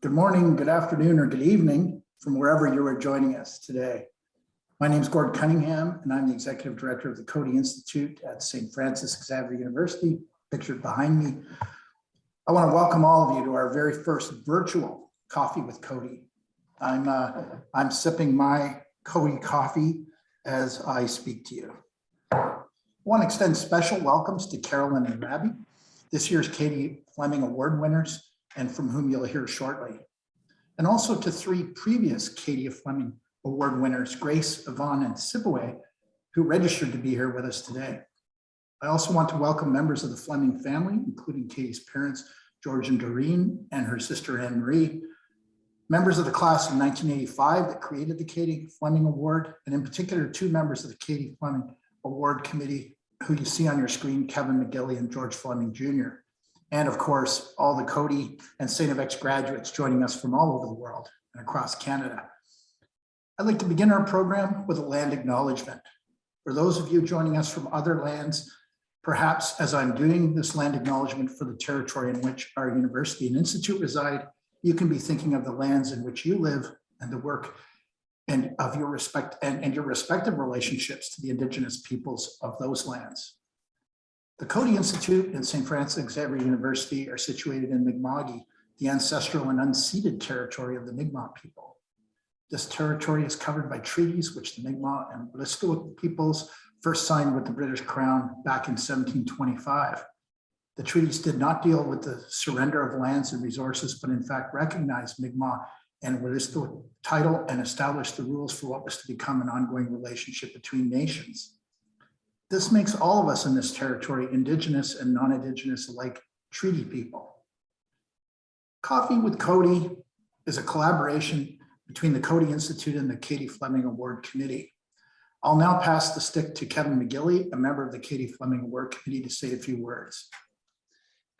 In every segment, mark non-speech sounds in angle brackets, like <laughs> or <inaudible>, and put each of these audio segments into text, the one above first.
Good morning, good afternoon, or good evening from wherever you are joining us today. My name is Gord Cunningham, and I'm the Executive Director of the Coady Institute at St. Francis Xavier University, pictured behind me. I want to welcome all of you to our very first virtual Coffee with Coady. I'm, uh, I'm sipping my Coady coffee as I speak to you. I want to extend special welcomes to Carolyn and Rabi, this year's Katie Fleming Award winners, and from whom you'll hear shortly. And also to three previous Katie Fleming Award winners, Grace, Yvonne, and Sibaway, who registered to be here with us today. I also want to welcome members of the Fleming family, including Katie's parents, George and Doreen, and her sister Anne Marie, members of the class of 1985 that created the Katie Fleming Award, and in particular, two members of the Katie Fleming Award Committee, who you see on your screen, Kevin McGilly and George Fleming Jr and of course, all the Coady and St. FX graduates joining us from all over the world and across Canada. I'd like to begin our program with a land acknowledgement. For those of you joining us from other lands, perhaps as I'm doing this land acknowledgement for the territory in which our university and institute reside, you can be thinking of the lands in which you live and the work and of your respect and, and your respective relationships to the indigenous peoples of those lands. The Coady Institute and St. Francis Xavier University are situated in Mi'kma'ki, the ancestral and unceded territory of the Mi'kmaq people. This territory is covered by treaties which the Mi'kmaq and Wolastoqey peoples first signed with the British Crown back in 1725. The treaties did not deal with the surrender of lands and resources, but in fact recognized Mi'kmaq and Wolastoqey title and established the rules for what was to become an ongoing relationship between nations. This makes all of us in this territory, indigenous and non-indigenous alike, treaty people. Coffee with Coady is a collaboration between the Coady Institute and the Katie Fleming Award Committee. I'll now pass the stick to Kevin McGilly, a member of the Katie Fleming Award Committee to say a few words.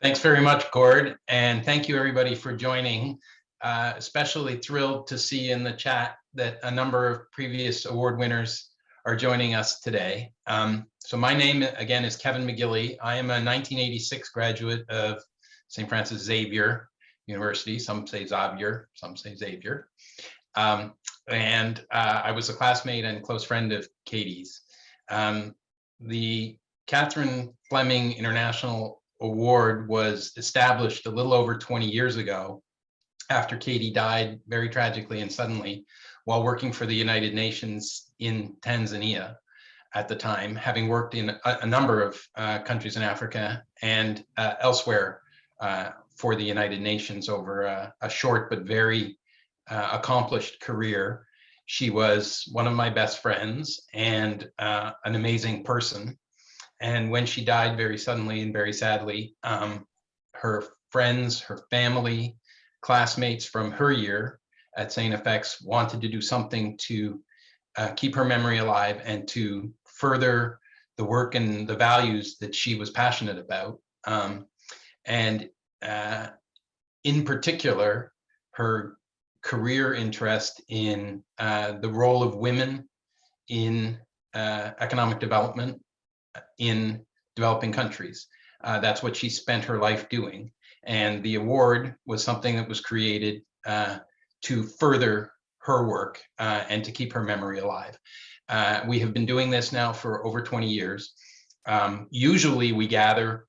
Thanks very much, Gord, and thank you everybody for joining. Uh, especially thrilled to see in the chat that a number of previous award winners are joining us today. Um, so my name again is Kevin McGilly. I am a 1986 graduate of St. Francis Xavier University. Some say Xavier, some say Xavier. Um, and uh, I was a classmate and close friend of Katie's. Um, the Catherine Fleming International Award was established a little over 20 years ago after Katie died very tragically and suddenly while working for the United Nations in Tanzania at the time, having worked in a, a number of uh, countries in Africa and uh, elsewhere uh, for the United Nations over a, a short but very uh, accomplished career. She was one of my best friends and uh, an amazing person. And when she died very suddenly and very sadly, um, her friends, her family, classmates from her year at St. FX wanted to do something to uh, keep her memory alive and to further the work and the values that she was passionate about. Um, and uh, in particular, her career interest in uh, the role of women in uh, economic development in developing countries. Uh, that's what she spent her life doing. And the award was something that was created uh, to further her work uh, and to keep her memory alive. Uh, we have been doing this now for over 20 years. Um, usually we gather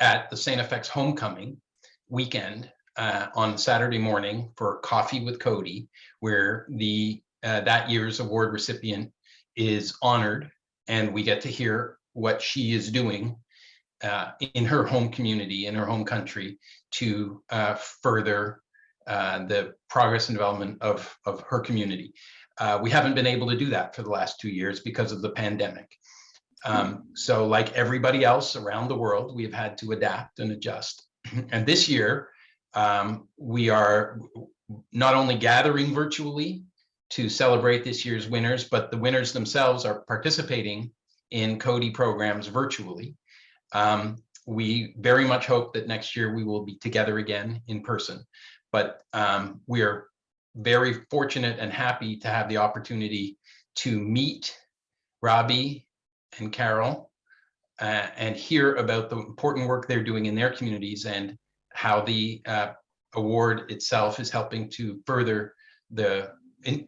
at the St. FX homecoming weekend uh, on Saturday morning for coffee with Coady, where the uh, that year's award recipient is honored and we get to hear what she is doing uh, in her home community, in her home country, to uh, further uh, the progress and development of, of her community. Uh, we haven't been able to do that for the last two years because of the pandemic. Um, so like everybody else around the world, we have had to adapt and adjust. <clears throat> And this year, um, we are not only gathering virtually to celebrate this year's winners, but the winners themselves are participating in Coady programs virtually. Um, we very much hope that next year we will be together again in person, but um, we are very fortunate and happy to have the opportunity to meet Rabi and Carol uh, and hear about the important work they're doing in their communities and how the uh, award itself is helping to further the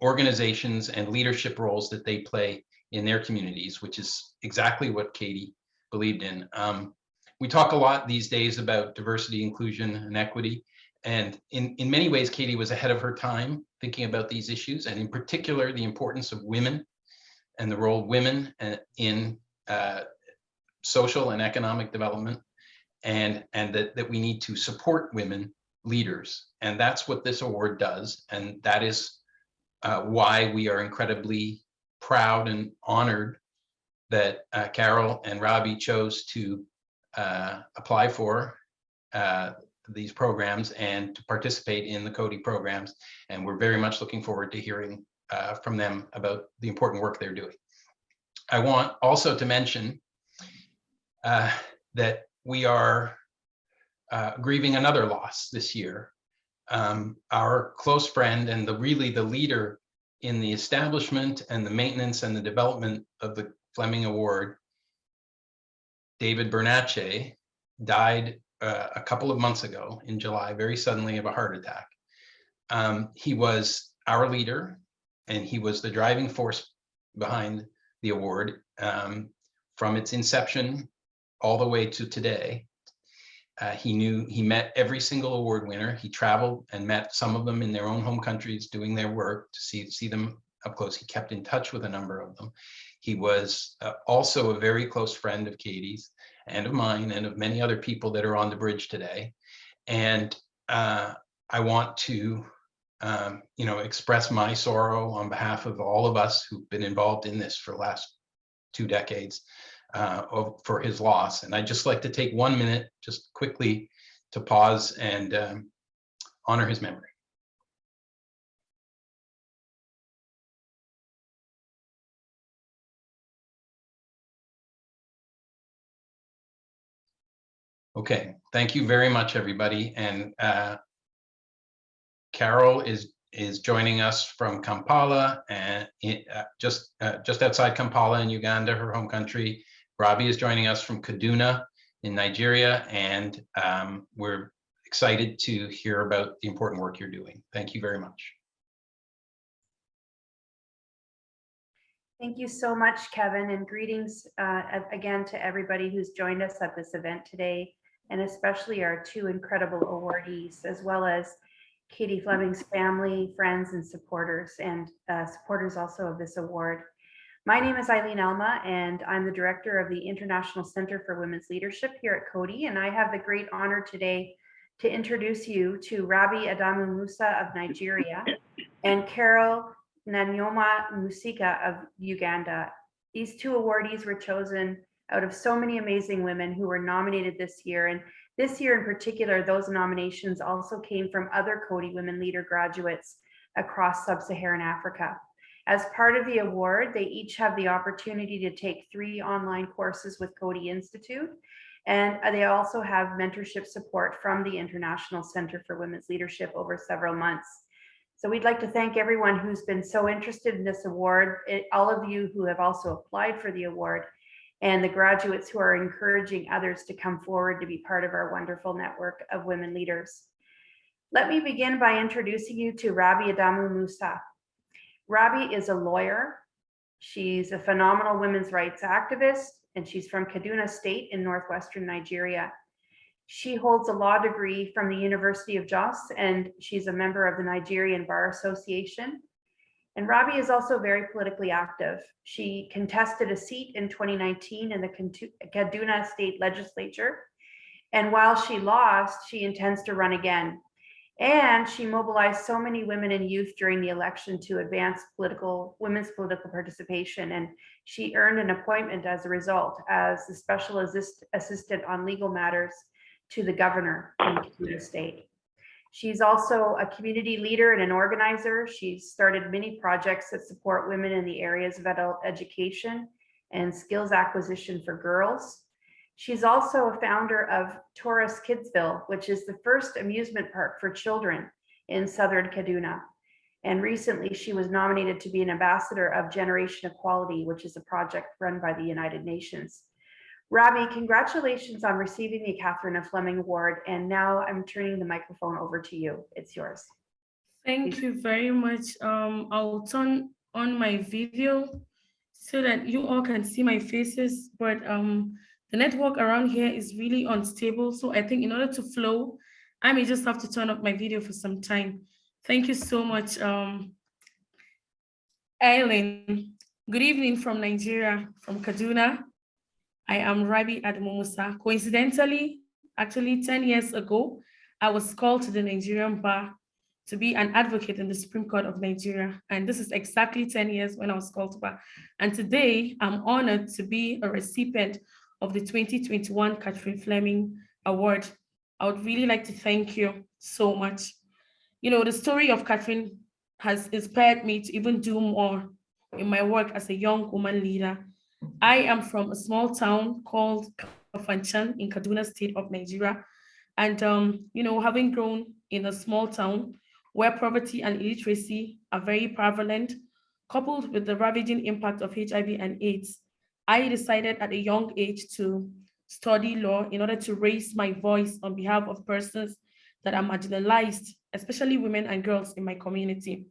organizations and leadership roles that they play in their communities, which is exactly what Katie believed in. Um, we talk a lot these days about diversity, inclusion, and equity. And in, in many ways, Katie was ahead of her time thinking about these issues, and in particular, the importance of women and the role of women uh, in uh, social and economic development, and, and that, that we need to support women leaders. And that's what this award does. And that is uh, why we are incredibly proud and honored that uh, Carol and Rabi chose to uh, apply for uh, these programs and to participate in the Coady programs. And we're very much looking forward to hearing uh, from them about the important work they're doing. I want also to mention uh, that we are uh, grieving another loss this year. Um, our close friend and the really the leader in the establishment and the maintenance and the development of the Fleming Award, David Bernacche, died uh, a couple of months ago in July, very suddenly of a heart attack. Um, he was our leader and he was the driving force behind the award um, from its inception all the way to today. Uh, he knew he met every single award winner. He traveled and met some of them in their own home countries doing their work to see, see them up close. He kept in touch with a number of them. He was uh, also a very close friend of Katie's and of mine and of many other people that are on the bridge today. And uh, I want to, um, you know, express my sorrow on behalf of all of us who've been involved in this for the last two decades uh, of, for his loss. And I'd just like to take one minute, just quickly, to pause and um, honor his memory. Okay, thank you very much, everybody. And uh, Carol is is joining us from Kampala and it, uh, just uh, just outside Kampala in Uganda, her home country. Rabi is joining us from Kaduna in Nigeria, and um, we're excited to hear about the important work you're doing. Thank you very much. Thank you so much, Kevin, and greetings uh, again to everybody who's joined us at this event today, and especially our two incredible awardees, as well as Katie Fleming's family, friends, and supporters, and uh, supporters also of this award. My name is Eileen Alma, and I'm the director of the International Center for Women's Leadership here at Coady, and I have the great honor today to introduce you to Rabi Adamu Musa of Nigeria and Carol Nyangoma Musika of Uganda. These two awardees were chosen out of so many amazing women who were nominated this year. And this year in particular, those nominations also came from other Coady Women Leader graduates across sub-Saharan Africa. As part of the award, they each have the opportunity to take three online courses with Coady Institute. And they also have mentorship support from the International Center for Women's Leadership over several months. So we'd like to thank everyone who's been so interested in this award, it- all of you who have also applied for the award, and the graduates who are encouraging others to come forward to be part of our wonderful network of women leaders. Let me begin by introducing you to Rabi Adamu Musa. Rabi is a lawyer. She's a phenomenal women's rights activist, and she's from Kaduna State in northwestern Nigeria. She holds a law degree from the University of Jos, and she's a member of the Nigerian Bar Association. And Rabi is also very politically active. She contested a seat in 2019 in the Kaduna State Legislature. And while she lost, she intends to run again. And she mobilized so many women and youth during the election to advance political, women's political participation. And she earned an appointment as a result as the special assist, assistant on legal matters to the governor in Kaduna State. She's also a community leader and an organizer. She's started many projects that support women in the areas of adult education and skills acquisition for girls. She's also a founder of Taurus Kidsville, which is the first amusement park for children in southern Kaduna. And recently she was nominated to be an ambassador of Generation Equality, which is a project run by the United Nations. Rabi, congratulations on receiving the Catherine F. Fleming Award. And now I'm turning the microphone over to you. It's yours. Thank you very much. Um, I'll turn on my video so that you all can see my faces, but um, the network around here is really unstable. So I think in order to flow, I may just have to turn up my video for some time. Thank you so much. Um, Eileen, good evening from Nigeria, from Kaduna. I am Rabi Adamu Musa. Coincidentally, actually 10 years ago, I was called to the Nigerian bar to be an advocate in the Supreme Court of Nigeria. And this is exactly 10 years when I was called to bar. And today I'm honored to be a recipient of the 2021 Catherine Fleming Award. I would really like to thank you so much. You know, the story of Catherine has inspired me to even do more in my work as a young woman leader. I am from a small town called Kafanchan in Kaduna State of Nigeria. And, um, you know, having grown in a small town, where poverty and illiteracy are very prevalent, coupled with the ravaging impact of HIV and AIDS, I decided at a young age to study law in order to raise my voice on behalf of persons that are marginalized, especially women and girls in my community.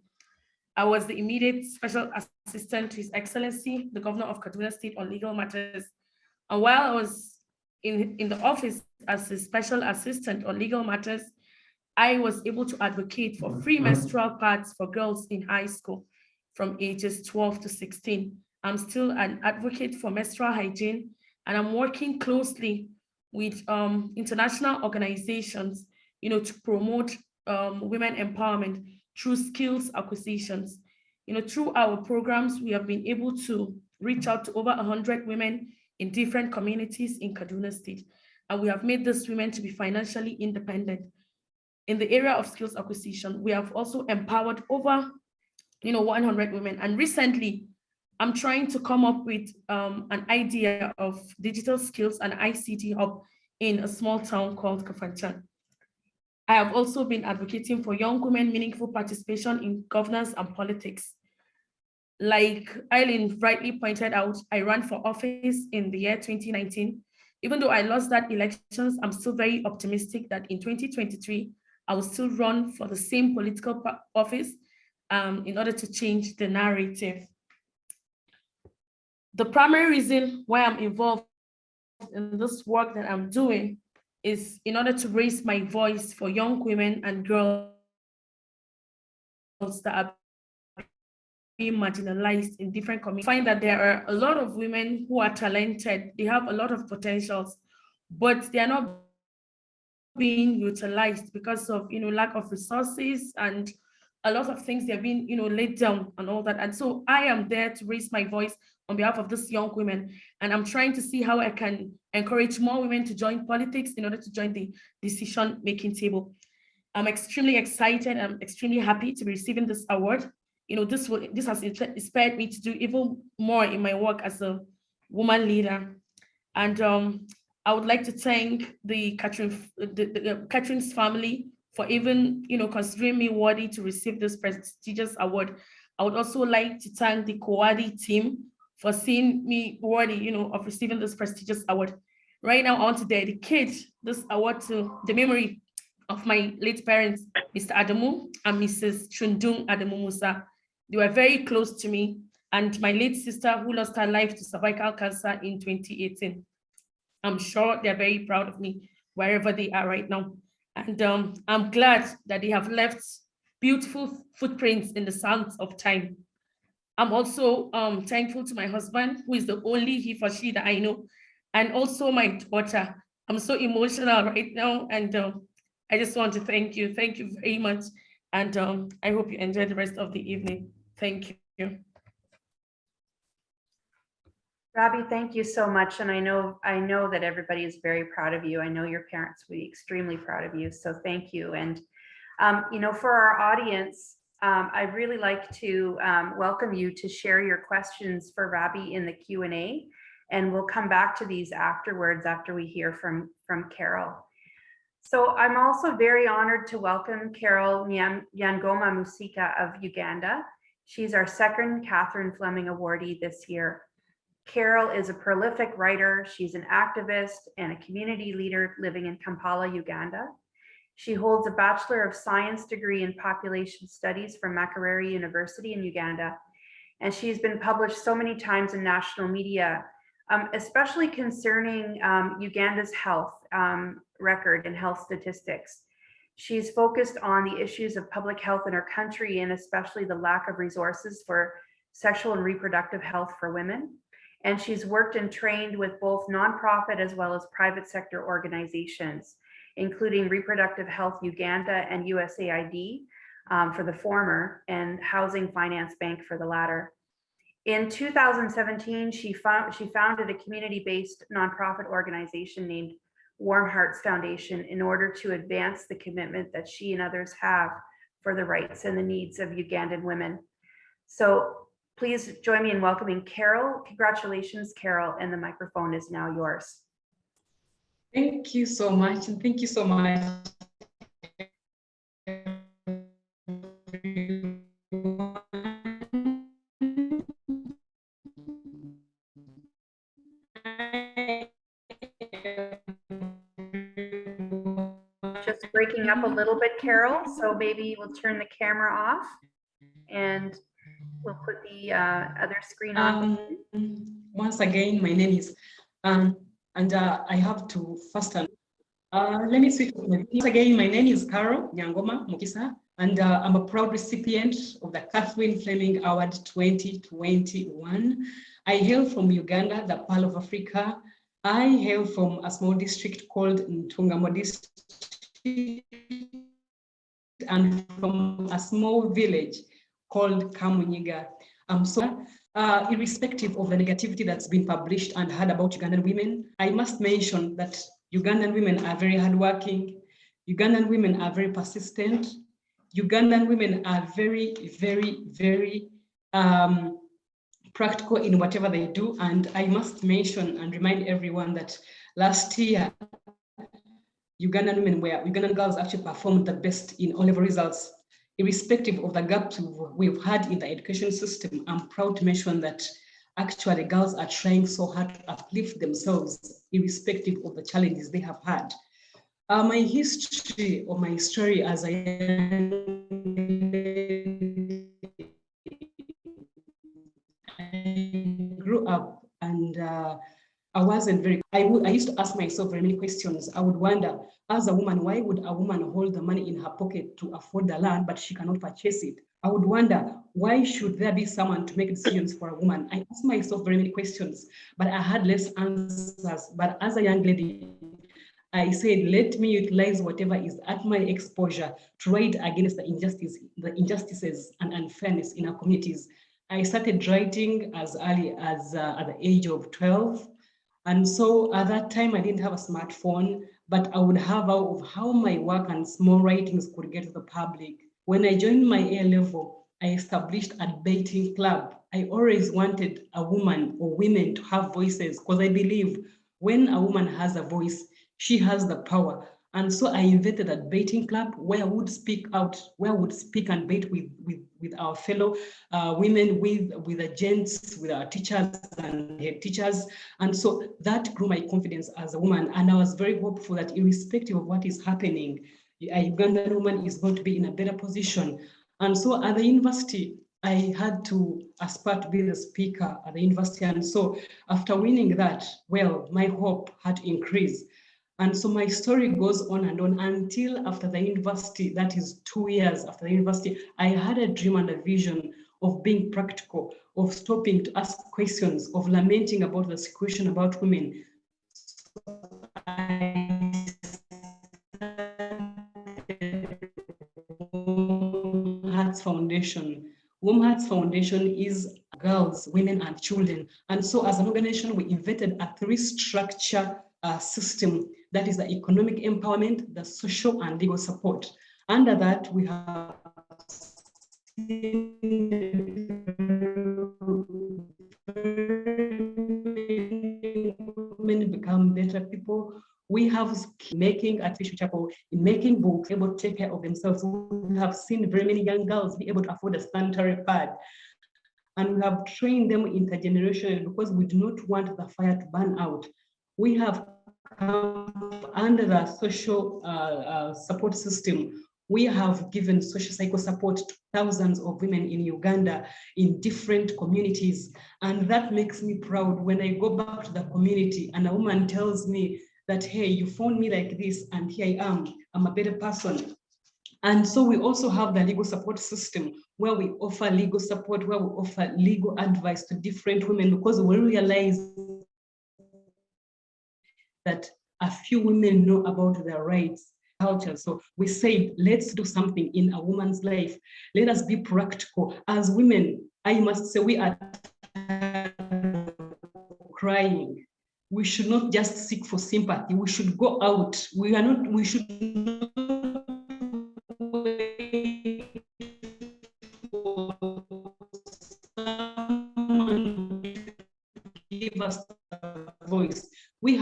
I was the immediate special assistant to His Excellency, the Governor of Kaduna State on legal matters. And while I was in, in the office as a special assistant on legal matters, I was able to advocate for free menstrual pads for girls in high school from ages 12 to 16. I'm still an advocate for menstrual hygiene, and I'm working closely with um, international organizations, you know, to promote um, women empowerment through skills acquisitions. You know, through our programs, we have been able to reach out to over 100 women in different communities in Kaduna State, and we have made these women to be financially independent in the area of skills acquisition, we have also empowered over, you know, 100 women. And recently, I'm trying to come up with um, an idea of digital skills and ICT hub in a small town called Kafanchan. I have also been advocating for young women meaningful participation in governance and politics. Like Eileen rightly pointed out, I ran for office in the year 2019. Even though I lost that elections, I'm still very optimistic that in 2023, I will still run for the same political office um, in order to change the narrative. The primary reason why I'm involved in this work that I'm doing is in order to raise my voice for young women and girls that are being marginalized in different communities. I find that there are a lot of women who are talented, they have a lot of potentials, but they are not being utilized because of you know lack of resources and a lot of things they're being you know laid down and all that and so i am there to raise my voice on behalf of this young women. And i'm trying to see how i can encourage more women to join politics in order to join the decision making table. I'm extremely excited. I'm extremely happy to be receiving this award. You know this will this has inspired me to do even more in my work as a woman leader. And um I would like to thank the Catherine, the, the, Catherine's family for even, you know, considering me worthy to receive this prestigious award. I would also like to thank the Coady team for seeing me worthy, you know, of receiving this prestigious award. Right now, I want to dedicate this award to the memory of my late parents, Mr. Adamu and Mrs. Chundung Adamu Musa. They were very close to me and my late sister who lost her life to cervical cancer in 2018. I'm sure they're very proud of me wherever they are right now. And um, I'm glad that they have left beautiful footprints in the sands of time. I'm also um, thankful to my husband, who is the only he for she that I know, and also my daughter. I'm so emotional right now, and um, I just want to thank you. Thank you very much. And um, I hope you enjoy the rest of the evening. Thank you. Rabi, thank you so much. And I know, I know that everybody is very proud of you. I know your parents will be extremely proud of you. So thank you. And, um, you know, for our audience, um, I'd really like to um, welcome you to share your questions for Rabi in the Q&A. And we'll come back to these afterwards after we hear from, from Carol. So I'm also very honored to welcome Carol Nyangoma Musika of Uganda. She's our second Catherine Fleming awardee this year. Carol is a prolific writer. She's an activist and a community leader living in Kampala, Uganda. She holds a Bachelor of Science degree in Population Studies from Makerere University in Uganda. And she's been published so many times in national media, um, especially concerning um, Uganda's health um, record and health statistics. She's focused on the issues of public health in our country and especially the lack of resources for sexual and reproductive health for women. And she's worked and trained with both nonprofit as well as private sector organizations, including Reproductive Health Uganda and USAID um, for the former and Housing Finance Bank for the latter. In 2017, she, found, she founded a community-based nonprofit organization named Warm Hearts Foundation in order to advance the commitment that she and others have for the rights and the needs of Ugandan women. So please join me in welcoming Carol. Congratulations, Carol, and the microphone is now yours. Thank you so much, and thank you so much. Just breaking up a little bit, Carol, so maybe we'll turn the camera off and we'll put the uh, other screen on. Um, once again, my name is, um, and uh, I have to first, uh, let me switch. Once again, my name is Carol Nyangoma Mukisa, and uh, I'm a proud recipient of the Catherine Fleming Award 2021. I hail from Uganda, the Pearl of Africa. I hail from a small district called Ntungamo district and from a small village called Kamunyiga. Um, so uh, irrespective of the negativity that's been published and heard about Ugandan women, I must mention that Ugandan women are very hardworking. Ugandan women are very persistent. Ugandan women are very, very, very um, practical in whatever they do. And I must mention and remind everyone that last year, Ugandan women were, Ugandan girls actually performed the best in all level results irrespective of the gaps we've had in the education system, I'm proud to mention that actually girls are trying so hard to uplift themselves irrespective of the challenges they have had. Uh, my history or my story as I I wasn't very, I, I used to ask myself very many questions. I would wonder, as a woman, why would a woman hold the money in her pocket to afford the land, but she cannot purchase it? I would wonder, why should there be someone to make decisions for a woman? I asked myself very many questions, but I had less answers. But as a young lady, I said, let me utilize whatever is at my exposure to ride against the injustice, the injustices and unfairness in our communities. I started writing as early as uh, at the age of 12. And so at that time, I didn't have a smartphone, but I would have out of how my work and small writings could get to the public. When I joined my A level, I established a debating club. I always wanted a woman or women to have voices because I believe when a woman has a voice, she has the power. And so I invented a debating club where I would speak out, where I would speak and debate with, with, with our fellow uh, women, with, with the gents, with our teachers and head teachers. And so that grew my confidence as a woman. And I was very hopeful that irrespective of what is happening, a Ugandan woman is going to be in a better position. And so at the university, I had to aspire to be the speaker at the university. And so after winning that, well, my hope had to increase. And so my story goes on and on until after the university, that is two years after the university, I had a dream and a vision of being practical, of stopping to ask questions, of lamenting about the situation about women. So Hearts Foundation. Warm Hearts Foundation is girls, women, and children. And so as an organization, we invented a three-structure uh, system that is the economic empowerment, the social and legal support. Under that, we have women become better people. We have making artificial chapel, in making books, able to take care of themselves. We have seen very many young girls be able to afford a sanitary pad. And we have trained them intergenerationally because we do not want the fire to burn out. We have under the social uh, uh, support system. We have given social cycle support to thousands of women in Uganda in different communities. And that makes me proud when I go back to the community and a woman tells me that, hey, you found me like this and here I am, I'm a better person. And so we also have the legal support system where we offer legal support, where we offer legal advice to different women because we realize that a few women know about their rights culture. So we say, let's do something in a woman's life. Let us be practical. As women, I must say we are crying. We should not just seek for sympathy. We should go out. We are not, we should not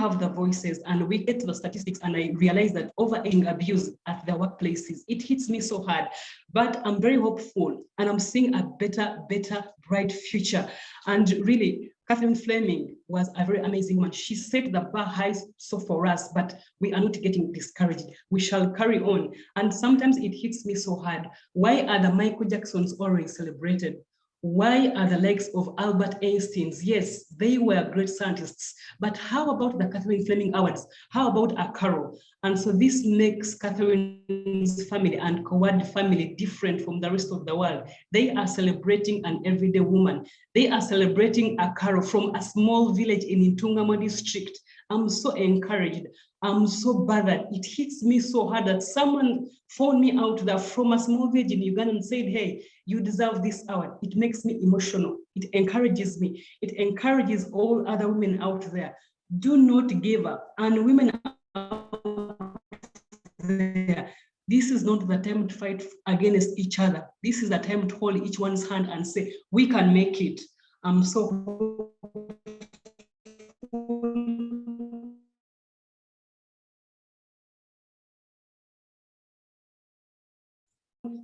have the voices and we get the statistics and I realize that overeating abuse at the workplaces, it hits me so hard, but I'm very hopeful and I'm seeing a better, better, bright future. And really, Catherine Fleming was a very amazing one. She set the bar high so for us, but we are not getting discouraged. We shall carry on. And sometimes it hits me so hard. Why are the Michael Jacksons always celebrated? Why are the likes of Albert Einstein's? Yes, they were great scientists, but how about the Catherine Fleming Awards? How about a Carol? And so this makes Catherine's family and Kowad family different from the rest of the world. They are celebrating an everyday woman. They are celebrating a Carol from a small village in Ntungamo district. I'm so encouraged. I'm so bothered. It hits me so hard that someone phoned me out there from a small village in Uganda and said, hey, you deserve this award. It makes me emotional. It encourages me. It encourages all other women out there. Do not give up. And women out there, this is not the time to fight against each other. This is the time to hold each one's hand and say, we can make it. I'm so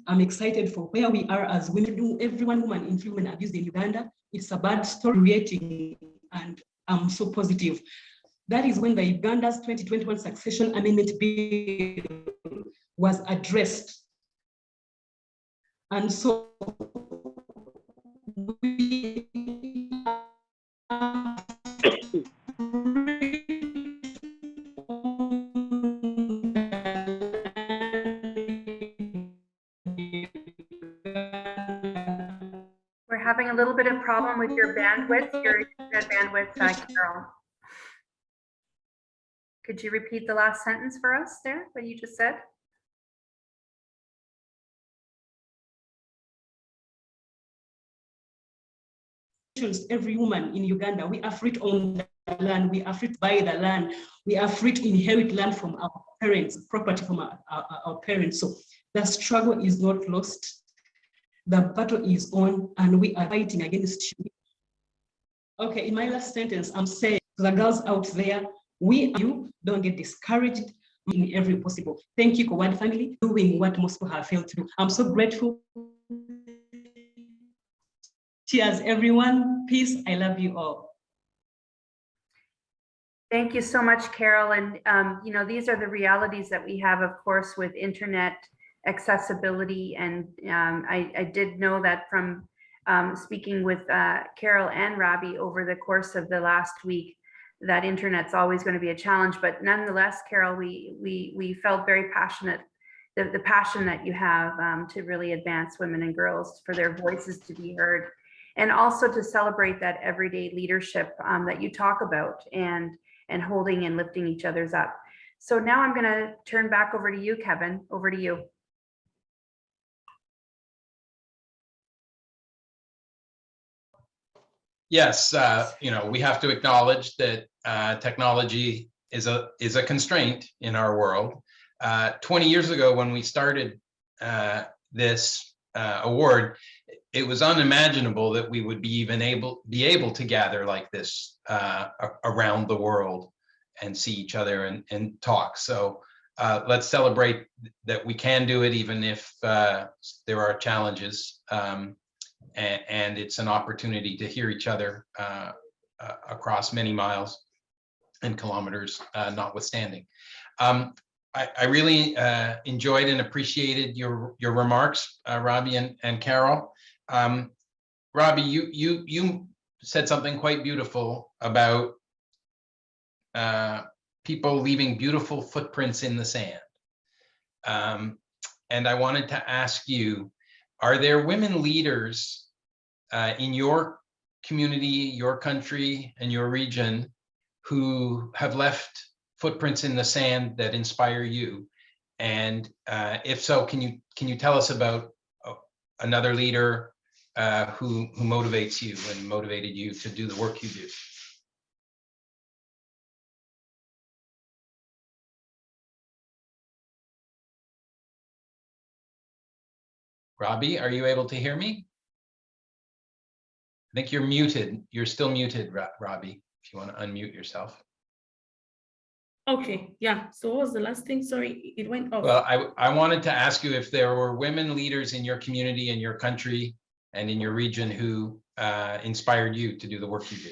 I'm excited for where we are as women. Everyone every one woman in human abuse in Uganda. It's a bad story creating, and I'm so positive. That is when the Uganda's 2021 Succession Amendment Bill was addressed. And so we little bit of problem with your bandwidth, your internet bandwidth, uh, Carol. Could you repeat the last sentence for us there, what you just said? every woman in Uganda, we are free to own the land, we are free to buy the land, we are free to inherit land from our parents, property from our, our, our parents. So the struggle is not lost. The battle is on and we are fighting against you. Okay, in my last sentence, I'm saying to the girls out there, we you don't get discouraged in every possible. Thank you, Kowad family, doing what most people have failed to do. I'm so grateful. Cheers, everyone. Peace. I love you all. Thank you so much, Carol. And, um, you know, these are the realities that we have, of course, with internet accessibility. And um, I, I, did know that from um, speaking with uh, Carol and Rabi over the course of the last week, that internet's always going to be a challenge. But nonetheless, Carol, we we we felt very passionate, the, the passion that you have um, to really advance women and girls for their voices to be heard and also to celebrate that everyday leadership um, that you talk about and and holding and lifting each other's up. So now I'm going to turn back over to you, Kevin. Over to you. Yes, uh, you know, we have to acknowledge that uh, technology is a is a constraint in our world. Uh, 20 years ago, when we started uh, this uh, award, it was unimaginable that we would be even able be able to gather like this uh, around the world and see each other and, and talk. So let's celebrate that we can do it even if there are challenges. Um, and, it's an opportunity to hear each other uh, uh, across many miles and kilometers uh, notwithstanding. Um, I, I really uh, enjoyed and appreciated your your remarks, uh, Rabi and, and Carol. Um, Rabi, you you you said something quite beautiful about people leaving beautiful footprints in the sand. Um, and I wanted to ask you, are there women leaders uh, in your community, your country, and your region who have left footprints in the sand that inspire you? And uh, if so, can you can you tell us about uh, another leader uh, who who motivates you and motivated you to do the work you do? Rabi, are you able to hear me? I think you're muted. You're still muted, Rabi, if you want to unmute yourself. Okay, yeah. So what was the last thing? Sorry, it went off. Well, I, I wanted to ask you if there were women leaders in your community, in your country, and in your region who uh, inspired you to do the work you do.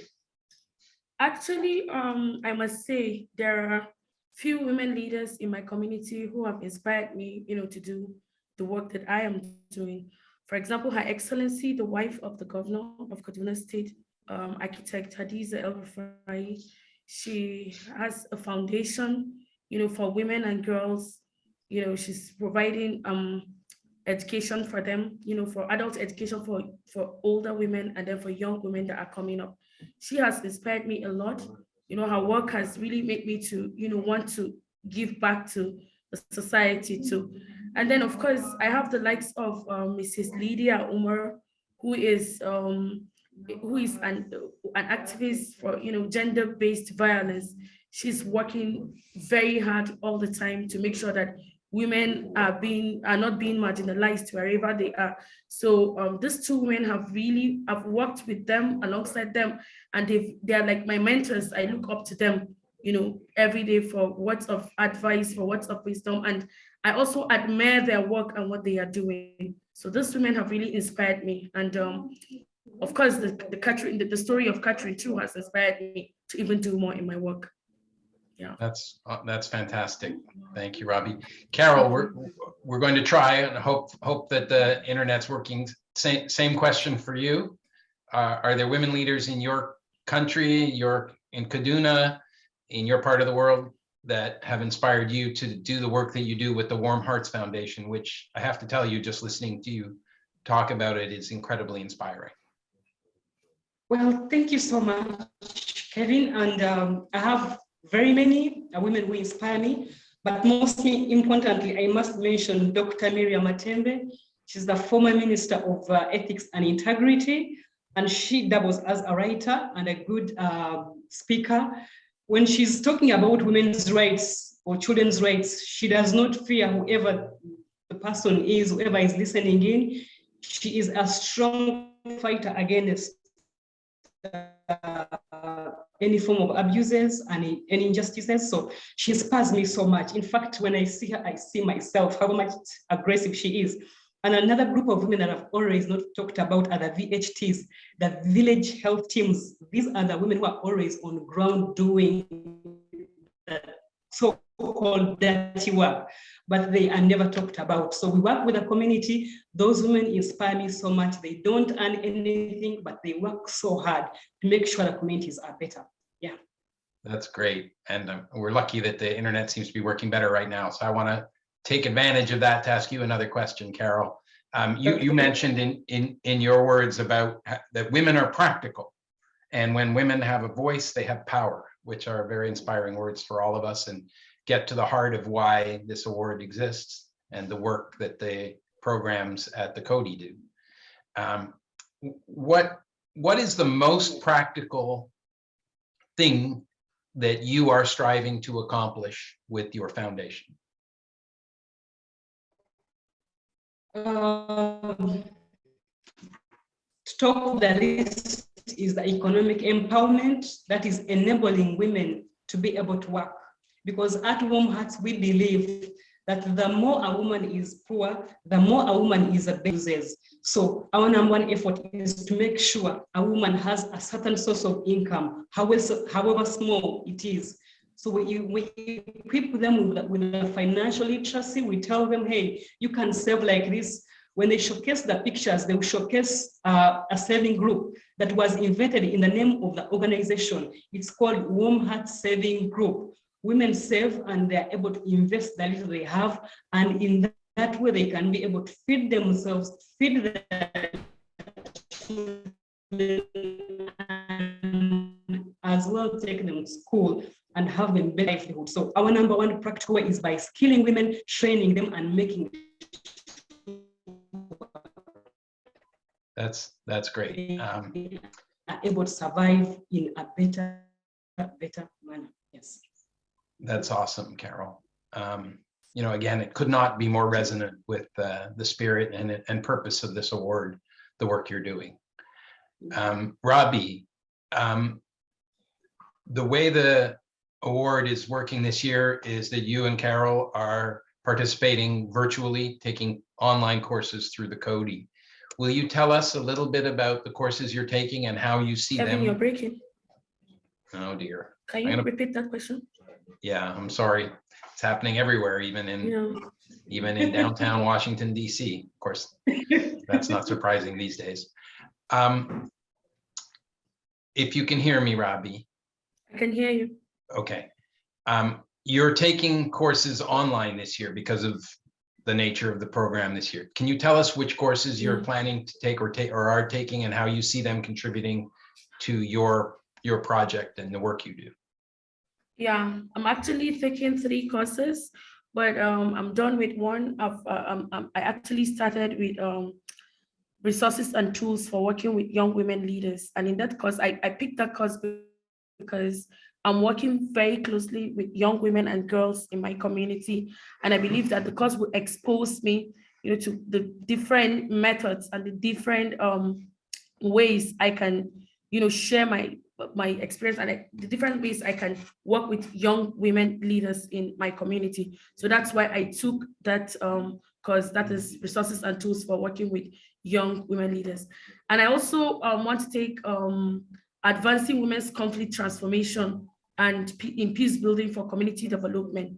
Actually, um, I must say there are few women leaders in my community who have inspired me, you know, to do the work that I am doing. For example, Her Excellency, the wife of the governor of Kaduna State, um, architect Hadiza El Rufai, she has a foundation, you know, for women and girls. You know, she's providing um, education for them, you know, for adult education for, for older women and then for young women that are coming up. She has inspired me a lot. You know, her work has really made me to, you know, want to give back to the society too. And then, of course, I have the likes of um, Mrs. Lydia Umar, who is um, who is an, an activist for you know gender-based violence. She's working very hard all the time to make sure that women are being are not being marginalized wherever they are. So um, these two women have really I've worked with them alongside them, and they they are like my mentors. I look up to them, you know, every day for words of advice, for words of wisdom, and I also admire their work and what they are doing. So these women have really inspired me, and um, of course, the the the, the story of Catherine too has inspired me to even do more in my work. Yeah, that's, uh, that's fantastic. Thank you, Rabi. Carol, we're, we're going to try and hope, hope that the internet's working. Same, same question for you. Uh, Are there women leaders in your country, your, in Kaduna, in your part of the world that have inspired you to do the work that you do with the Warm Hearts Foundation, which I have to tell you, just listening to you talk about it is incredibly inspiring. Well, thank you so much, Kevin. And um, I have very many uh, women who inspire me, but most importantly, I must mention Dr. Miriam Matembe. She's the former Minister of uh, Ethics and Integrity, and she doubles as a writer and a good uh, speaker. When she's talking about women's rights or children's rights, she does not fear whoever the person is, whoever is listening in. She is a strong fighter against uh, any form of abuses and any injustices. So she inspires me so much. In fact, when I see her, I see myself, how much aggressive she is. And another group of women that I've always not talked about are the VHTs, the village health teams. These are the women who are always on ground doing so-called dirty work, but they are never talked about. So we work with the community. Those women inspire me so much. They don't earn anything, but they work so hard to make sure the communities are better. Yeah. That's great. And um, we're lucky that the internet seems to be working better right now. So I want to take advantage of that to ask you another question, Carol. Um, you, you mentioned in, in, in your words about that women are practical. And when women have a voice, they have power, which are very inspiring words for all of us and get to the heart of why this award exists and the work that the programs at the Coady do. Um, what, what is the most practical thing that you are striving to accomplish with your foundation? Um, top of the list is the economic empowerment that is enabling women to be able to work. Because at Warm Hearts, we believe that the more a woman is poor, the more a woman is abuses. So our number one effort is to make sure a woman has a certain source of income, however, however small it is. So we, equip them with, with a financial literacy. We tell them, hey, you can save like this. When they showcase the pictures, they will showcase uh, a saving group that was invented in the name of the organization. It's called Warm Heart Saving Group. Women save and they're able to invest the little they have. And in that way, they can be able to feed themselves, feed their children, as well take them to school and have them better livelihood. So our number one practical way is by skilling women, training them and making That's, that's great. Um, are able to survive in a better, better manner. Yes. That's awesome, Carol. Um, you know, again, it could not be more resonant with uh, the spirit and, and purpose of this award, the work you're doing. Um, Rabi, um, the way the award is working this year is that you and Carol are participating virtually, taking online courses through the Coady. Will you tell us a little bit about the courses you're taking and how you see Kevin, you're them? breaking. Oh dear. Can you gonna- repeat that question? Yeah, I'm sorry. It's happening everywhere, even in Yeah. even in downtown <laughs> Washington DC. Of course, <laughs> that's not surprising these days. Um, if you can hear me, Rabi, I can hear you. Okay. Um, you're taking courses online this year because of the nature of the program this year. Can you tell us which courses you're Mm. planning to take or take or are taking and how you see them contributing to your your project and the work you do? Yeah, I'm actually taking three courses, but um, I'm done with one. I've, uh, um, um, I actually started with um, resources and tools for working with young women leaders. And in that course, I, I picked that course because I'm working very closely with young women and girls in my community. And I believe that the course will expose me you know, to the different methods and the different um, ways I can, you know, share my my experience and I- the different ways I can work with young women leaders in my community. So that's why I took that um because that is resources and tools for working with young women leaders. And I also um, want to take um advancing women's conflict transformation and in peace building for community development.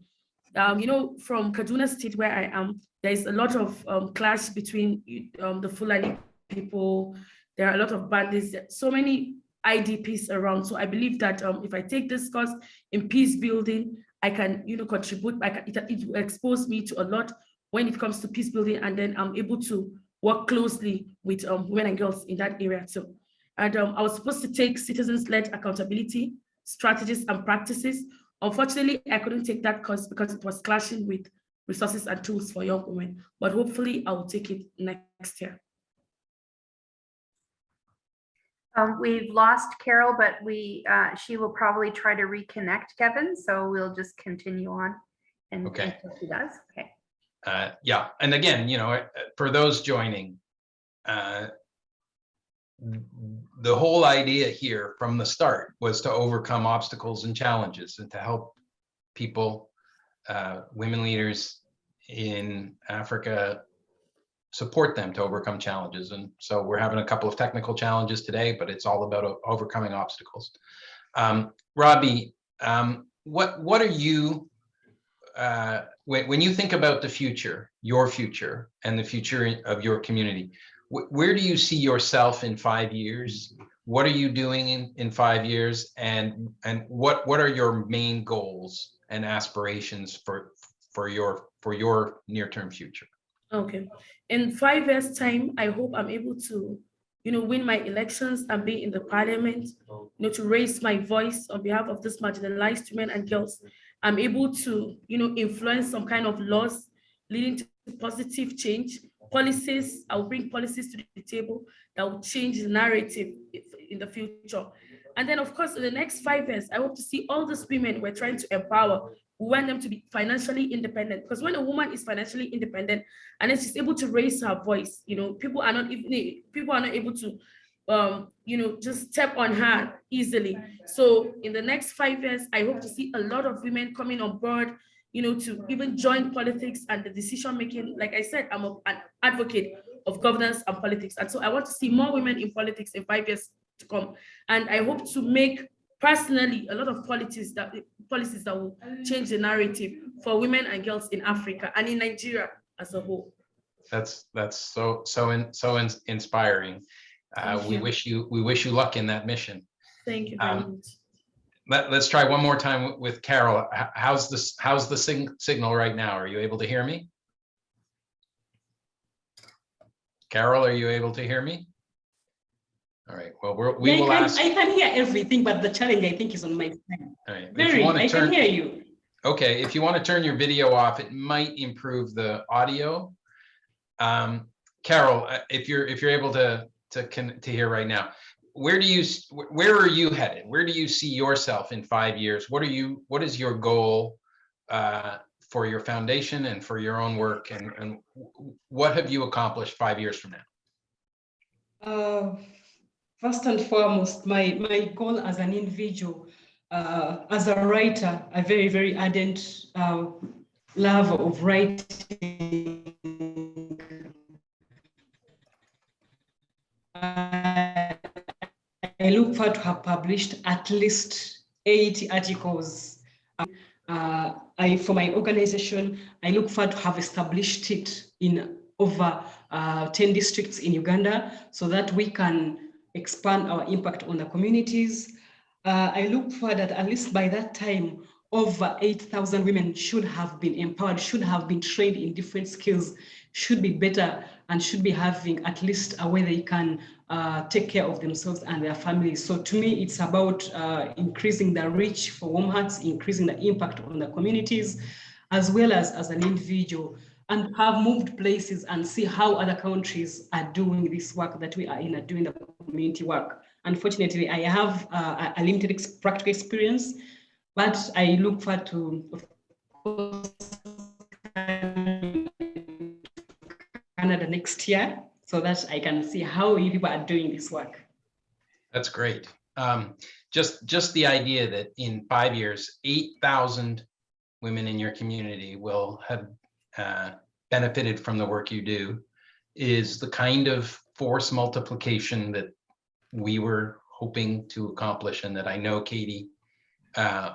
Um, you know, from Kaduna State where I am, there is a lot of um, clash between um, the Fulani people. There are a lot of bandits, so many IDPs around. So I believe that um, if I take this course in peace building, I can, you know, contribute. I can, it, it will expose me to a lot when it comes to peace building, and then I'm able to work closely with um, women and girls in that area too. And um, I was supposed to take citizens-led accountability strategies and practices. Unfortunately, I couldn't take that course because it was clashing with resources and tools for young women. But hopefully, I will take it next year. Um, we've lost Carol, but we, uh, she will probably try to reconnect Kevin, so we'll just continue on. And Okay. until she does, okay. Uh, yeah, and again, you know, uh, for those joining, uh, the whole idea here from the start was to overcome obstacles and challenges and to help people, uh, women leaders in Africa, support them to overcome challenges. And so we're having a couple of technical challenges today, but it's all about overcoming obstacles. Um, Rabi, um, what what are you uh, when, when you think about the future, your future and the future of your community, where do you see yourself in five years? What are you doing in, in five years? And, and what, what are your main goals and aspirations for, for your, for your near-term future? Okay. In five years' time, I hope I'm able to, you know, win my elections and be in the parliament, you know, to raise my voice on behalf of this marginalized women and girls. I'm able to, you know, influence some kind of laws leading to positive change, policies. I'll bring policies to the table that will change the narrative in the future. And then, of course, in the next five years, I hope to see all these women we're trying to empower. We want them to be financially independent because when a woman is financially independent and then she's able to raise her voice, you know, people are not even people are not able to um, you know, just step on her easily. So in the next five years, I hope to see a lot of women coming on board, you know, to even join politics and the decision making. Like I said, I'm a- an advocate of governance and politics. And so I want to see more women in politics in five years to come. And I hope to make personally a lot of policies that policies that will change the narrative for women and girls in Africa and in Nigeria as a whole. That's, that's so, so, in- so in- inspiring. Uh, we wish you, we wish you luck in that mission. Thank you very Um, much. Let, let's try one more time with- Carol. How's this, how's the sig- signal right now? Are you able to hear me? Carol, are you able to hear me? All right, well, we're, we Yeah, will I can, ask, I can hear everything, but the challenge I think is on my side. all right, Very, want to can turn, hear you. okay, if you want to turn your video off, it might improve the audio. Um, Carol, uh, if you're, if you're able to, to, to hear right now, where do you, where are you headed? Where do you see yourself in five years? What are you, what is your goal uh, for your foundation and for your own work? And, and what have you accomplished five years from now? Uh, First and foremost, my, my goal as an individual, uh, as a writer, a very, very ardent uh, love of writing. I look forward to have published at least 80 articles. Uh, I, for my organization, I look forward to have established it in over uh, 10 districts in Uganda so that we can expand our impact on the communities. Uh, I look forward that at least by that time, over 8,000 women should have been empowered, should have been trained in different skills, should be better, and should be having at least a way they can uh, take care of themselves and their families. So to me, it's about uh, increasing the reach for warm hearts, increasing the impact on the communities, as well as as an individual, and have moved places and see how other countries are doing this work that we are in, are doing the community work. Unfortunately, I have uh, a limited ex- practical experience, but I look forward to, Canada next year so that I can see how you people are doing this work. That's great. Um, just, just the idea that in five years, eight thousand women in your community will have uh, benefited from the work you do is the kind of force multiplication that we were hoping to accomplish and that I know Katie uh,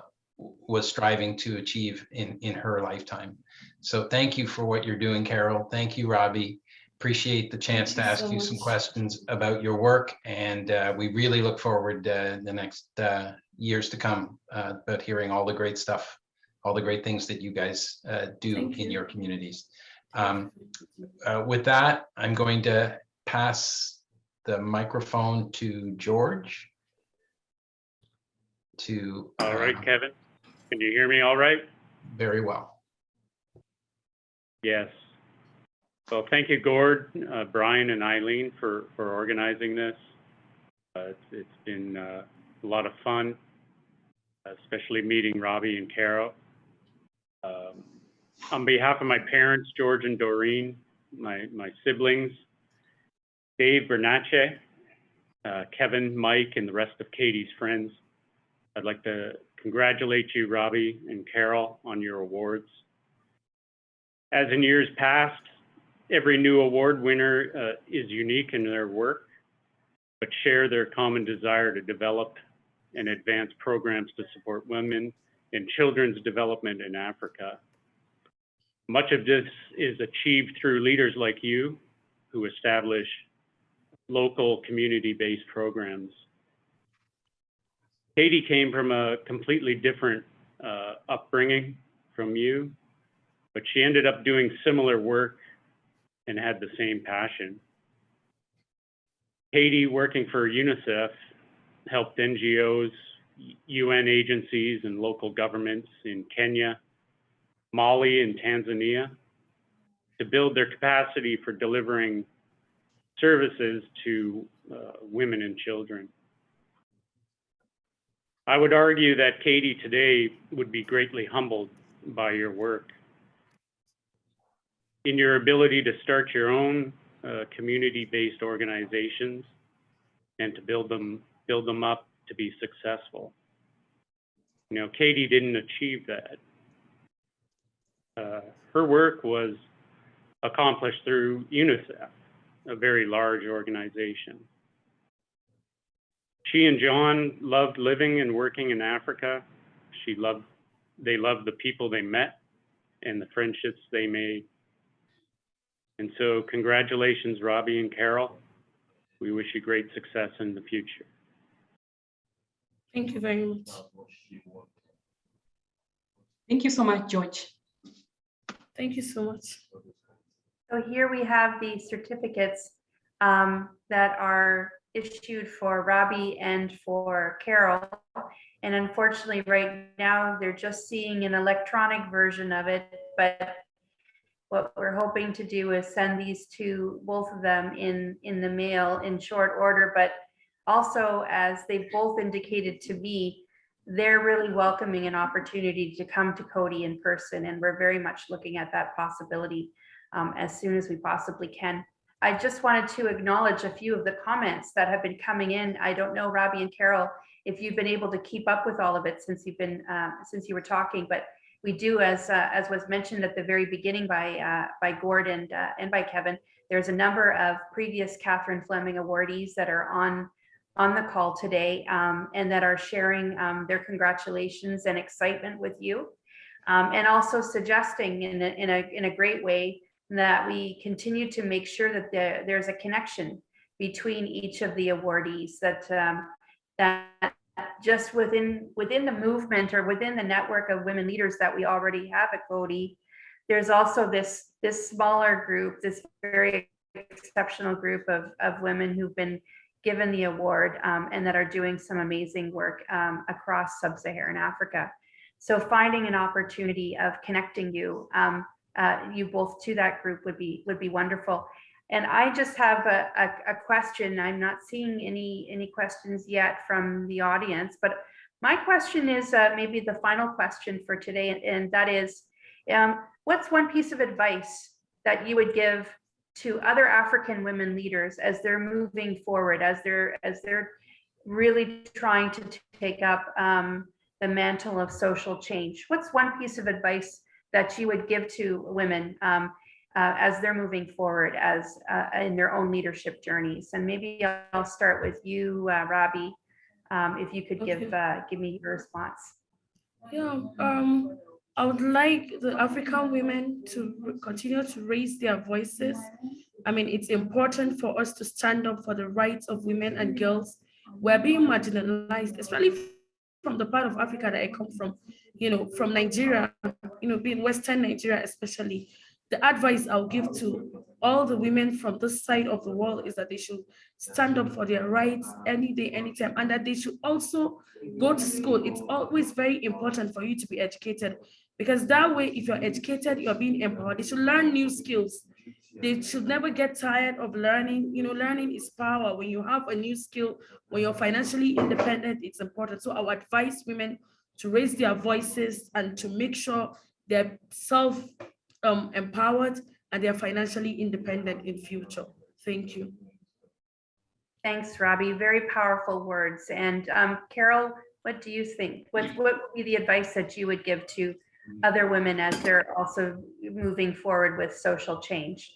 was striving to achieve in, in her lifetime. So thank you for what you're doing, Carol. Thank you, Rabi. Appreciate the chance to you ask so you some much. questions about your work. And uh, we really look forward uh, the next uh, years to come uh, about hearing all the great stuff, all the great things that you guys uh, do Thank in you. your communities. Um, uh, With that, I'm going to pass the microphone to George. To. All right, uh, Kevin, can you hear me all right? Very well. Yes. So thank you, Gord, uh, Brian and Eileen for, for organizing this. Uh, it's, it's been, uh, a lot of fun, especially meeting Rabi and Carol. Um, on behalf of my parents, George and Doreen, my, my siblings, Dave Bernatche, uh, Kevin, Mike, and the rest of Katie's friends, I'd like to congratulate you, Rabi and Carol, on your awards. As in years past, every new award winner uh, is unique in their work, but share their common desire to develop and advance programs to support women and children's development in Africa. Much of this is achieved through leaders like you who establish local community-based programs. Katie came from a completely different uh, upbringing from you, but she ended up doing similar work and had the same passion. Katie, working for UNICEF, helped NGOs, UN agencies, and local governments in Kenya, Mali, and Tanzania to build their capacity for delivering services to uh, women and children. I would argue that Katie today would be greatly humbled by your work. In your ability to start your own uh, community-based organizations and to build them, build them up to be successful. You know, Katie didn't achieve that. Uh, her work was accomplished through UNICEF, a very large organization. She and John loved living and working in Africa. She loved, they loved the people they met and the friendships they made. And so congratulations, Rabi and Carol. We wish you great success in the future. Thank you very much. Thank you so much, George. Thank you so much. So here we have the certificates um, that are issued for Rabi and for Carol. And unfortunately, right now, they're just seeing an electronic version of it, but what we're hoping to do is send these to both of them in, in the mail in short order, but also as they've both indicated to me, they're really welcoming an opportunity to come to Coady in person, and we're very much looking at that possibility um, as soon as we possibly can. I just wanted to acknowledge a few of the comments that have been coming in. I don't know, Rabi and Carol, if you've been able to keep up with all of it since you've been, uh, since you were talking, but we do, as, uh, as was mentioned at the very beginning by, uh, by Gord and, uh, and by Kevin, there's a number of previous Catherine Fleming awardees that are on, on the call today um, and that are sharing um, their congratulations and excitement with you. Um, and also suggesting in a, in a, in a great way that we continue to make sure that there, there's a connection between each of the awardees that um, that just within within the movement or within the network of women leaders that we already have at Coady, there's also this this smaller group, this very exceptional group of, of women who've been given the award um, and that are doing some amazing work um, across sub-Saharan Africa. So finding an opportunity of connecting you um, uh, you both to that group would be would be wonderful. And I just have a, a, a, question. I'm not seeing any any questions yet from the audience, but my question is uh, maybe the final question for today, and, and that is, um, what's one piece of advice that you would give to other African women leaders as they're moving forward, as they're as they're really trying to take up um, the mantle of social change? What's one piece of advice that you would give to women um, uh, as they're moving forward as uh, in their own leadership journeys. And maybe I'll start with you, uh, Rabi, um, if you could give Okay. give me your response. Yeah, um, I would like the African women to continue to raise their voices. I mean, it's important for us to stand up for the rights of women and girls. We're being marginalized, especially from the part of Africa that I come from, you know, from Nigeria, you know, being Western Nigeria especially. The advice I'll give to all the women from this side of the world is that they should stand up for their rights any day, anytime, and that they should also go to school. It's always very important for you to be educated because that way, if you're educated, you're being empowered. They should learn new skills. They should never get tired of learning. You know, learning is power. When you have a new skill, when you're financially independent, it's important. So I would advise women to raise their voices and to make sure they're self um, empowered and they're financially independent in future. Thank you. Thanks, Rabi. Very powerful words. And um, Carol, what do you think? What what would be the advice that you would give to other women as they're also moving forward with social change?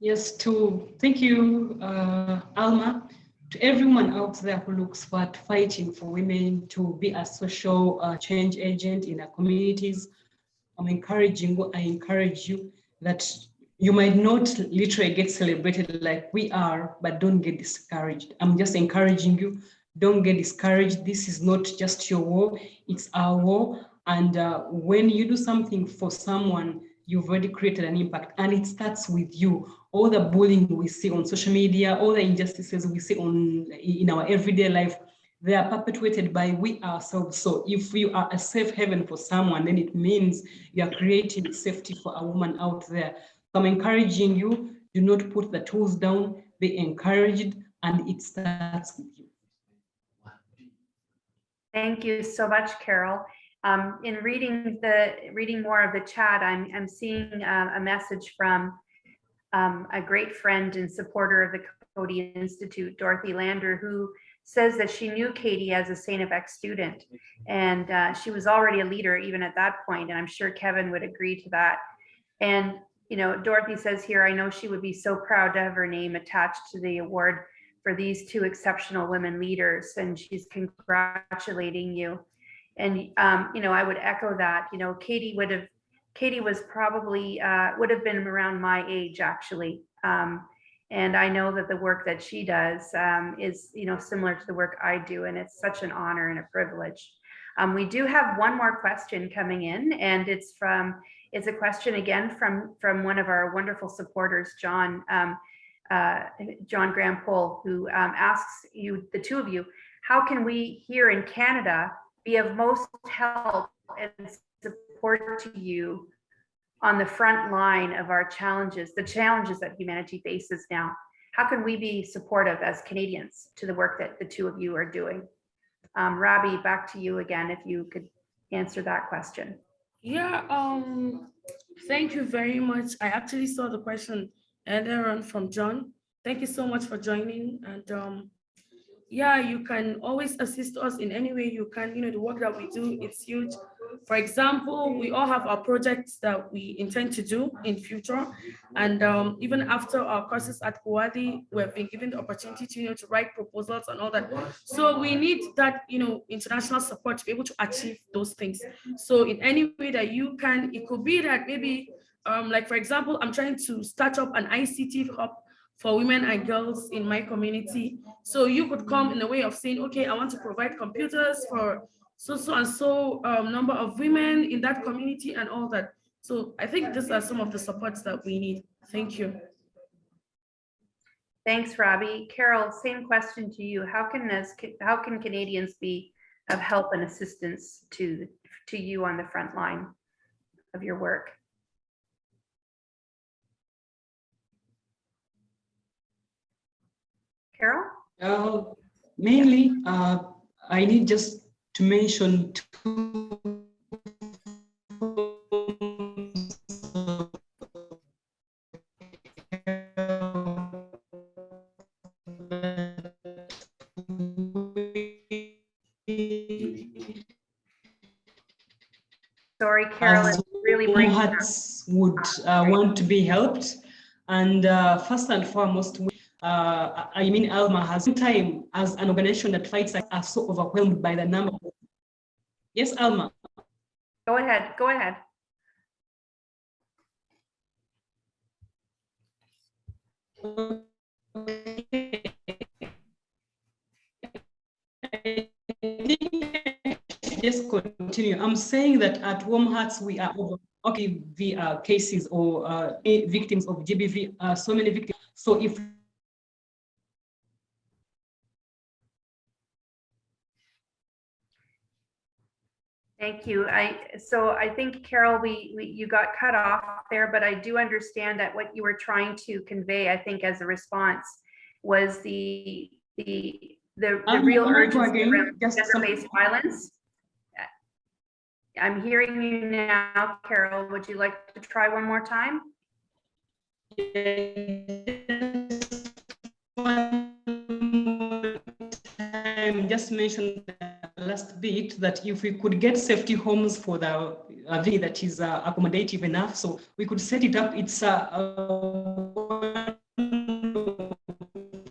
Yes, to thank you, uh, Alma, to everyone out there who looks for fighting for women to be a social uh, change agent in our communities. I'm encouraging, I encourage you that you might not literally get celebrated like we are, but don't get discouraged. I'm just encouraging you, don't get discouraged. This is not just your war, it's our war. And uh, when you do something for someone, you've already created an impact and it starts with you. All the bullying we see on social media, all the injustices we see on in our everyday life, they are perpetuated by we ourselves. So if you are a safe haven for someone, then it means you are creating safety for a woman out there. So I'm encouraging you, do not put the tools down, be encouraged, and it starts with you. Thank you so much, Carol. Um, in reading the reading more of the chat, I'm I'm seeing uh, a message from um, a great friend and supporter of the Coady Institute, Dorothy Lander, who says that she knew Katie as a St. FX student. And uh, she was already a leader even at that point, and I'm sure Kevin would agree to that. And, you know, Dorothy says here, I know she would be so proud to have her name attached to the award for these two exceptional women leaders, and she's congratulating you. And, um, you know, I would echo that, you know, Katie would have, Katie was probably, uh, would have been around my age, actually. Um, and I know that the work that she does um, is, you know, similar to the work I do, and it's such an honor and a privilege. Um, we do have one more question coming in, and it's from, it's a question again from, from one of our wonderful supporters, John, um, uh, John Graham Pohl, who um, asks you, the two of you, how can we here in Canada be of most help and support to you on the front line of our challenges, the challenges that humanity faces now? How can we be supportive as Canadians to the work that the two of you are doing? Um, Rabi, back to you again, if you could answer that question. Yeah, um, thank you very much. I actually saw the question earlier on from John. Thank you so much for joining and um, yeah, you can always assist us in any way you can. You know, the work that we do, it's huge. For example, we all have our projects that we intend to do in future. And um, even after our courses at Coady, we've been given the opportunity to, you know, to write proposals and all that. So we need that, you know, international support to be able to achieve those things. So in any way that you can, it could be that maybe, um, like, for example, I'm trying to start up an ICT hub for women and girls in my community. So you could come in a way of saying, okay, I want to provide computers for so, so and so um, number of women in that community and all that. So I think these are some of the supports that we need. Thank you. Thanks, Rabi. Carol, same question to you. How can this, how can Canadians be of help and assistance to, to you on the front line of your work? Carol? Uh, mainly, uh, I need just to mention two. Sorry, Carol, really breaking up. would uh, want to be helped. And uh, first and foremost, we- uh, I mean, Alma has time as an organization that fights are so overwhelmed by the number. Yes, Alma. Go ahead, go ahead. Just continue. I'm saying that at Warm Hearts, we are over, okay, the uh, cases or uh, eh, victims of GBV, uh, so many victims. So if Thank you. I, so I think Carol, we, we, you got cut off there, but I do understand that what you were trying to convey, I think as a response was the, the, the, the real I'm going to urgency around gender-based violence. I'm hearing you now, Carol. Would you like to try one more time? Just mention the last bit that if we could get safety homes for the uh, V that is uh, accommodative enough, so we could set it up. It's uh,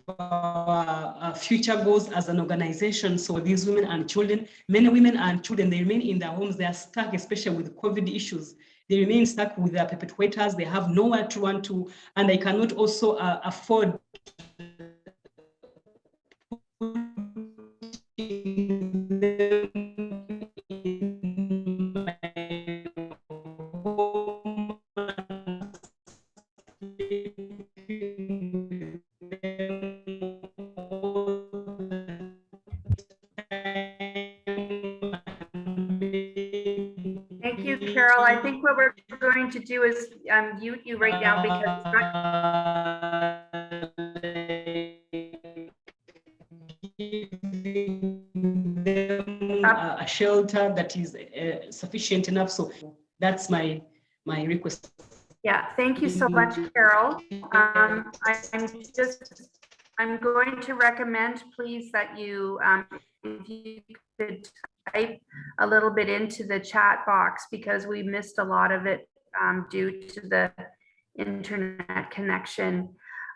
uh, uh, future goals as an organization. So these women and children, many women and children, they remain in their homes. They are stuck, especially with COVID issues. They remain stuck with their perpetrators. They have nowhere to run to, and they cannot also uh, afford going to do is um, mute you right now because it's not uh, a shelter that is uh, sufficient enough. So that's my my request. Yeah, thank you so much, Carol. Um, I- I'm just, I'm going to recommend, please, that you, um, if you could type a little bit into the chat box because we missed a lot of it um, due to the internet connection.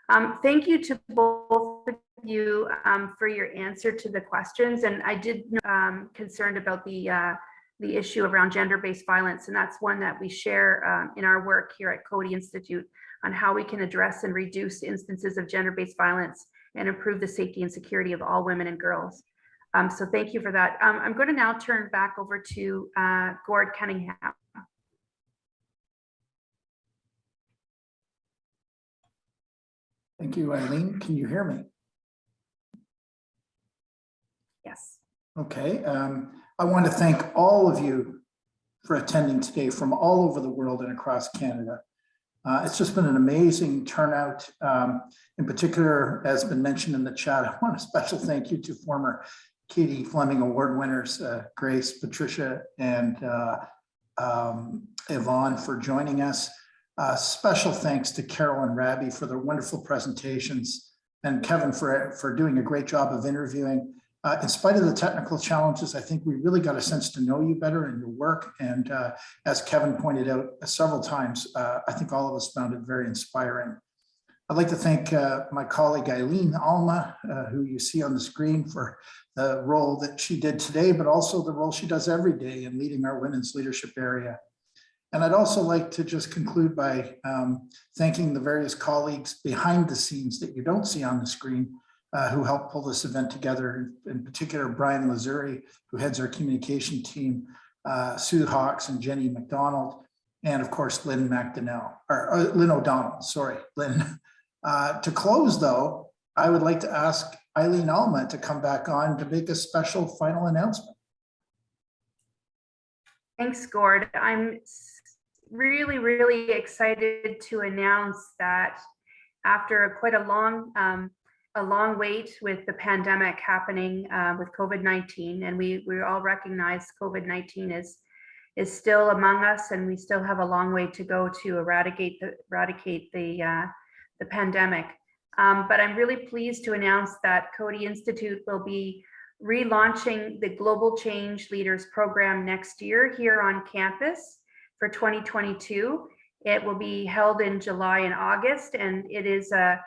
Um, Thank you to both of you um, for your answer to the questions. And I did um, concerned about the uh, the issue around gender-based violence, and that's one that we share um, in our work here at Coady Institute on how we can address and reduce instances of gender-based violence and improve the safety and security of all women and girls. Um, so thank you for that. Um, I'm going to now turn back over to uh, Gord Cunningham. Thank you, Eileen. Can you hear me? Yes. Okay, um, I want to thank all of you for attending today from all over the world and across Canada. Uh, it's just been an amazing turnout. Um, in particular, as been mentioned in the chat, I want a special thank you to former Katie Fleming Award winners, uh, Grace, Patricia, and uh, um, Yvonne for joining us. Uh, special thanks to Carol and Rabi for their wonderful presentations and Kevin for, for doing a great job of interviewing. Uh, in spite of the technical challenges, I think we really got a sense to know you better and your work. And uh, as Kevin pointed out several times, uh, I think all of us found it very inspiring. I'd like to thank uh, my colleague Eileen Alma, uh, who you see on the screen for the role that she did today, but also the role she does every day in leading our women's leadership area. And I'd also like to just conclude by um, thanking the various colleagues behind the scenes that you don't see on the screen uh, who helped pull this event together, in particular, Brian Lazuri, who heads our communication team, uh, Sue Hawks and Jenny McDonald, and of course, Lynn McDonnell, or uh, Lynn O'Donnell, sorry, Lynn. <laughs> Uh, to close though, I would like to ask Eileen Alma to come back on to make a special final announcement. Thanks, Gord. I'm really, really excited to announce that after quite a long, um, a long wait with the pandemic happening uh, with COVID-19, and we we all recognize COVID-19 is is still among us, and we still have a long way to go to eradicate the eradicate the uh, the pandemic. Um, but I'm really pleased to announce that Coady Institute will be relaunching the Global Change Leaders Program next year here on campus for 2022. It will be held in July and August, and it is a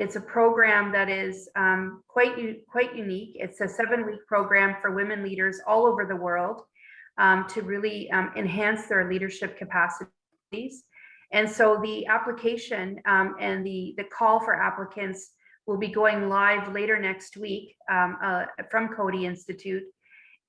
it's a program that is um, quite quite unique. It's a seven-week program for women leaders all over the world um, to really um, enhance their leadership capacities. And so the application um, and the the call for applicants will be going live later next week um, uh, from Coady Institute.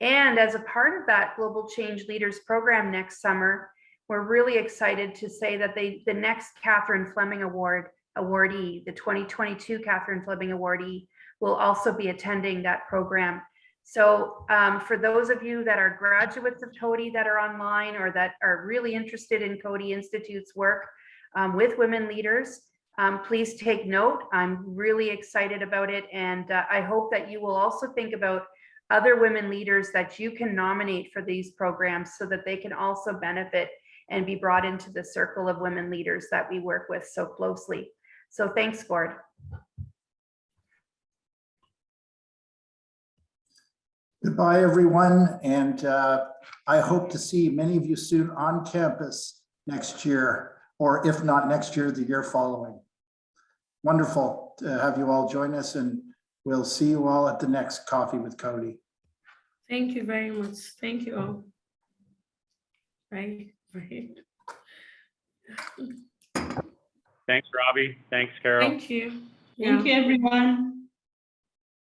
And as a part of that Global Change Leaders Program next summer, we're really excited to say that they, the next Catherine Fleming Award awardee, the 2022 Catherine Fleming awardee, will also be attending that program. So um, for those of you that are graduates of Coady that are online or that are really interested in Coady Institute's work um, with women leaders, um, please take note. I'm really excited about it. And uh, I hope that you will also think about other women leaders that you can nominate for these programs so that they can also benefit and be brought into the circle of women leaders that we work with so closely. So thanks, Gord. Goodbye, everyone. And uh, I hope to see many of you soon on campus next year, or if not next year, the year following. Wonderful to have you all join us and we'll see you all at the next Coffee with Coady. Thank you very much. Thank you all. Right, right. <laughs> Thanks, Rabi. Thanks, Carol. Thank you. Thank Yeah. you, everyone.